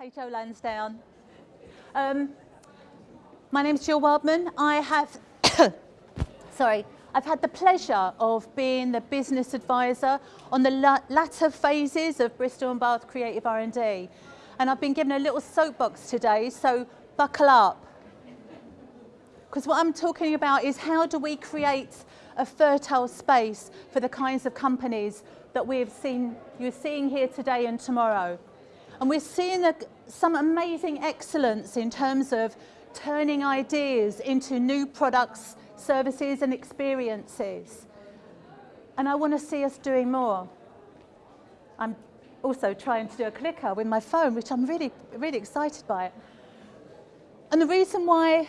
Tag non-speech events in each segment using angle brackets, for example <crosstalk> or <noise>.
Hey, Joe Lansdowne. Um, my name's Jill Wildman. I have, <coughs> sorry, I've had the pleasure of being the business advisor on the la latter phases of Bristol and Bath Creative R&D. And I've been given a little soapbox today, so buckle up. Because what I'm talking about is how do we create a fertile space for the kinds of companies that we've seen, you're seeing here today and tomorrow. And we're seeing a, some amazing excellence in terms of turning ideas into new products, services and experiences. And I want to see us doing more. I'm also trying to do a clicker with my phone, which I'm really, really excited by. And the reason why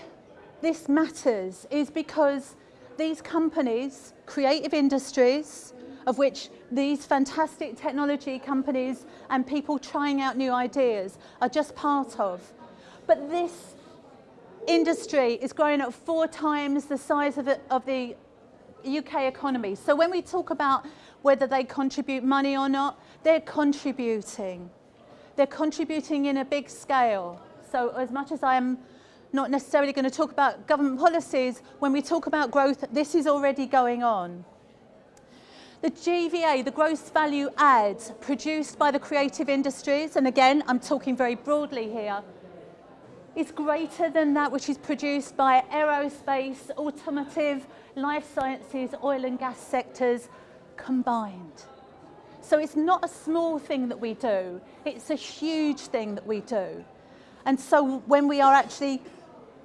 this matters is because these companies, creative industries, of which these fantastic technology companies and people trying out new ideas are just part of. But this industry is growing at four times the size of, it, of the UK economy. So when we talk about whether they contribute money or not, they're contributing. They're contributing in a big scale. So as much as I am not necessarily going to talk about government policies, when we talk about growth, this is already going on. The GVA, the gross value add produced by the creative industries, and again, I'm talking very broadly here, is greater than that which is produced by aerospace, automotive, life sciences, oil and gas sectors combined. So it's not a small thing that we do, it's a huge thing that we do. And so when we are actually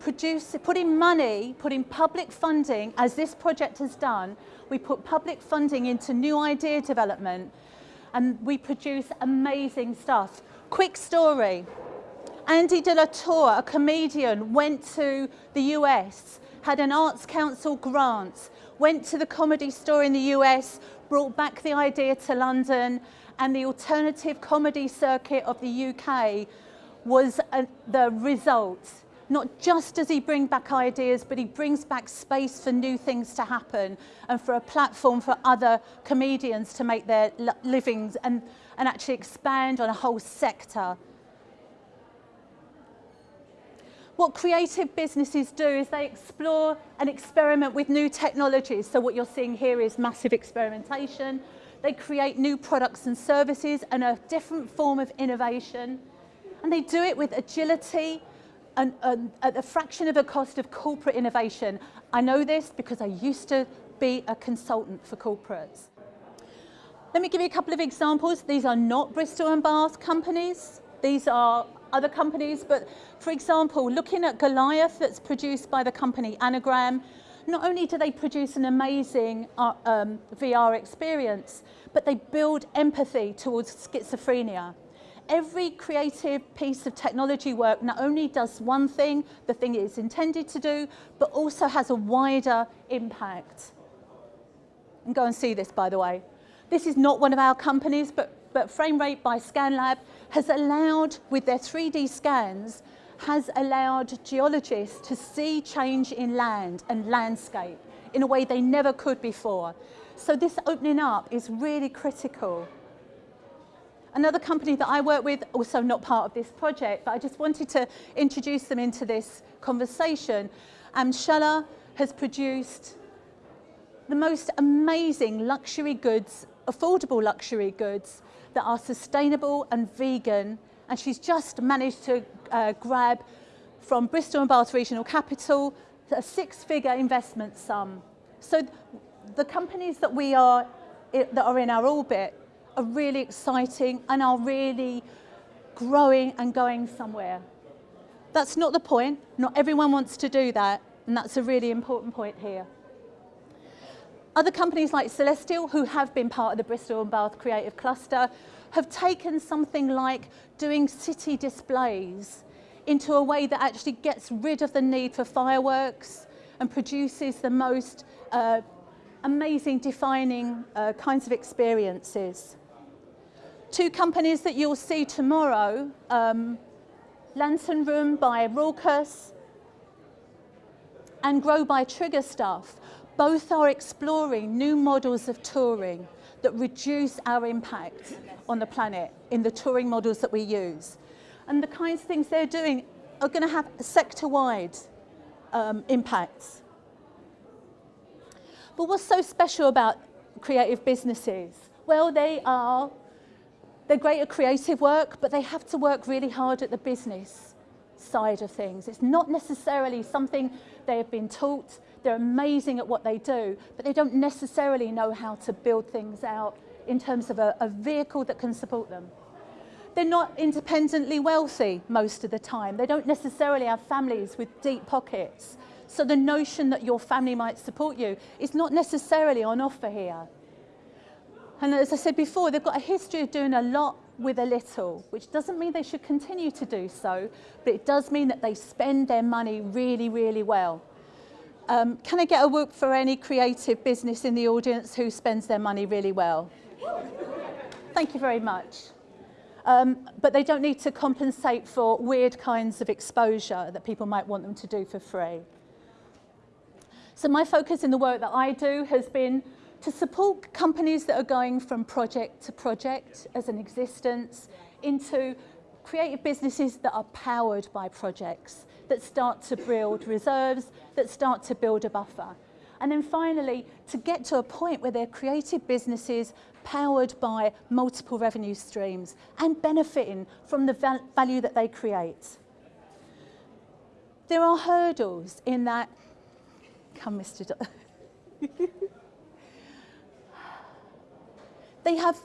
produce, putting money, putting public funding, as this project has done, we put public funding into new idea development and we produce amazing stuff. Quick story. Andy de la Tour, a comedian, went to the US, had an Arts Council grant, went to the comedy store in the US, brought back the idea to London, and the alternative comedy circuit of the UK was a, the result. Not just does he bring back ideas, but he brings back space for new things to happen and for a platform for other comedians to make their livings and, and actually expand on a whole sector. What creative businesses do is they explore and experiment with new technologies. So what you're seeing here is massive experimentation. They create new products and services and a different form of innovation. And they do it with agility, an, an, at a fraction of the cost of corporate innovation. I know this because I used to be a consultant for corporates. Let me give you a couple of examples. These are not Bristol and Bath companies. These are other companies, but for example, looking at Goliath that's produced by the company Anagram, not only do they produce an amazing uh, um, VR experience, but they build empathy towards schizophrenia every creative piece of technology work not only does one thing, the thing it is intended to do, but also has a wider impact. And go and see this, by the way. This is not one of our companies, but, but FrameRate by ScanLab has allowed, with their 3D scans, has allowed geologists to see change in land and landscape in a way they never could before. So this opening up is really critical. Another company that I work with, also not part of this project, but I just wanted to introduce them into this conversation. Amshala has produced the most amazing luxury goods, affordable luxury goods that are sustainable and vegan. And she's just managed to uh, grab from Bristol and Bath Regional Capital a six-figure investment sum. So the companies that we are that are in our orbit are really exciting and are really growing and going somewhere. That's not the point. Not everyone wants to do that, and that's a really important point here. Other companies like Celestial, who have been part of the Bristol and Bath Creative Cluster, have taken something like doing city displays into a way that actually gets rid of the need for fireworks and produces the most uh, amazing defining uh, kinds of experiences. Two companies that you'll see tomorrow, um, Lantern Room by Raucous and Grow by Trigger Stuff, both are exploring new models of touring that reduce our impact on the planet in the touring models that we use. And the kinds of things they're doing are going to have sector-wide um, impacts. But what's so special about creative businesses? Well, they are, they're great at creative work, but they have to work really hard at the business side of things. It's not necessarily something they have been taught. They're amazing at what they do, but they don't necessarily know how to build things out in terms of a, a vehicle that can support them. They're not independently wealthy most of the time. They don't necessarily have families with deep pockets. So the notion that your family might support you is not necessarily on offer here. And as I said before, they've got a history of doing a lot with a little, which doesn't mean they should continue to do so, but it does mean that they spend their money really, really well. Um, can I get a whoop for any creative business in the audience who spends their money really well? Thank you very much. Um, but they don't need to compensate for weird kinds of exposure that people might want them to do for free. So my focus in the work that I do has been to support companies that are going from project to project as an existence into creative businesses that are powered by projects, that start to build reserves, that start to build a buffer. And then finally, to get to a point where they're creative businesses powered by multiple revenue streams and benefiting from the val value that they create. There are hurdles in that, come Mr. <laughs> they have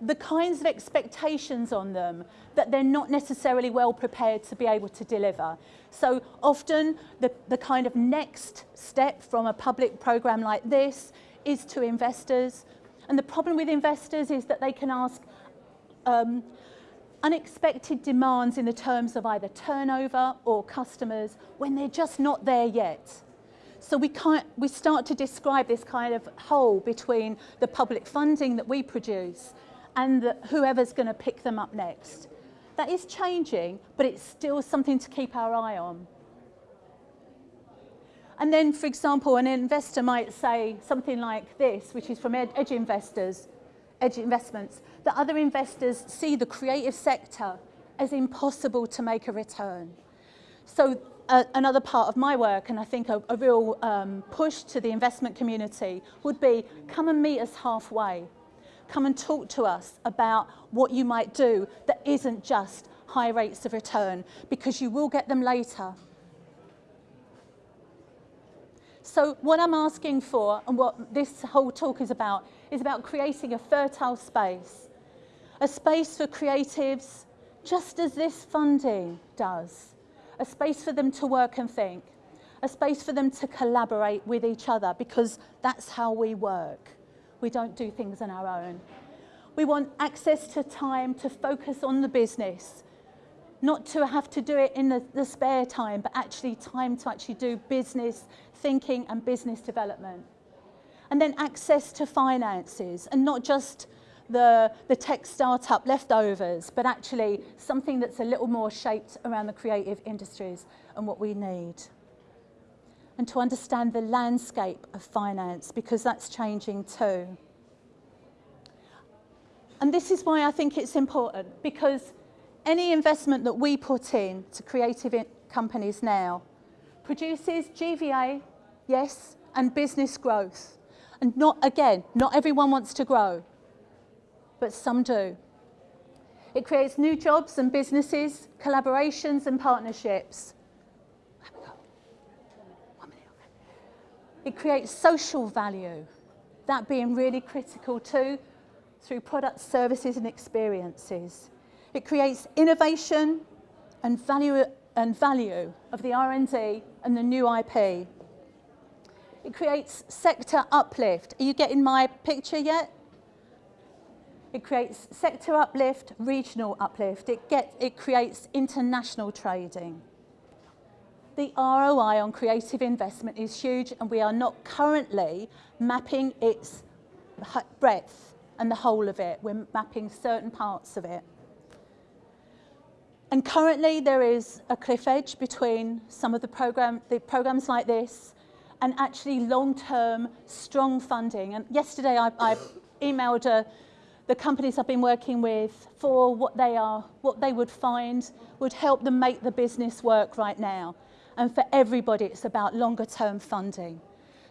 the kinds of expectations on them that they're not necessarily well prepared to be able to deliver. So often the, the kind of next step from a public program like this is to investors and the problem with investors is that they can ask um, unexpected demands in the terms of either turnover or customers when they're just not there yet. So we, can't, we start to describe this kind of hole between the public funding that we produce and the, whoever's going to pick them up next. That is changing, but it's still something to keep our eye on. And then, for example, an investor might say something like this, which is from Edge Investors, Edge Investments, that other investors see the creative sector as impossible to make a return. So another part of my work, and I think a, a real um, push to the investment community, would be come and meet us halfway. Come and talk to us about what you might do that isn't just high rates of return, because you will get them later. So what I'm asking for and what this whole talk is about is about creating a fertile space, a space for creatives just as this funding does, a space for them to work and think, a space for them to collaborate with each other because that's how we work. We don't do things on our own. We want access to time to focus on the business, not to have to do it in the, the spare time, but actually time to actually do business thinking and business development. And then access to finances and not just the, the tech startup leftovers, but actually something that's a little more shaped around the creative industries and what we need. And to understand the landscape of finance because that's changing too. And this is why I think it's important because any investment that we put in to creative companies now produces GVA, yes, and business growth. And not, again, not everyone wants to grow, but some do. It creates new jobs and businesses, collaborations and partnerships. It creates social value, that being really critical too, through products, services and experiences. It creates innovation and value and value of the R&D and the new IP. It creates sector uplift. Are you getting my picture yet? It creates sector uplift, regional uplift. It, get, it creates international trading. The ROI on creative investment is huge and we are not currently mapping its breadth and the whole of it. We're mapping certain parts of it. And currently there is a cliff edge between some of the, program, the programs like this and actually long-term strong funding. And yesterday I, I emailed a, the companies I've been working with for what they are, what they would find would help them make the business work right now. And for everybody, it's about longer term funding.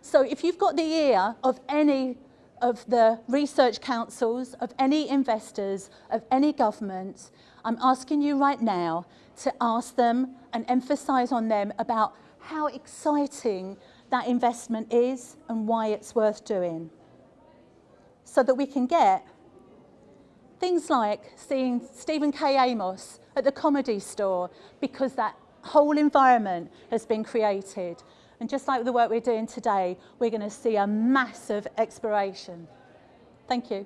So if you've got the ear of any of the research councils, of any investors, of any government, I'm asking you right now to ask them and emphasize on them about how exciting that investment is and why it's worth doing. So that we can get Things like seeing Stephen K. Amos at the comedy store because that whole environment has been created. And just like the work we're doing today, we're going to see a massive exploration. Thank you.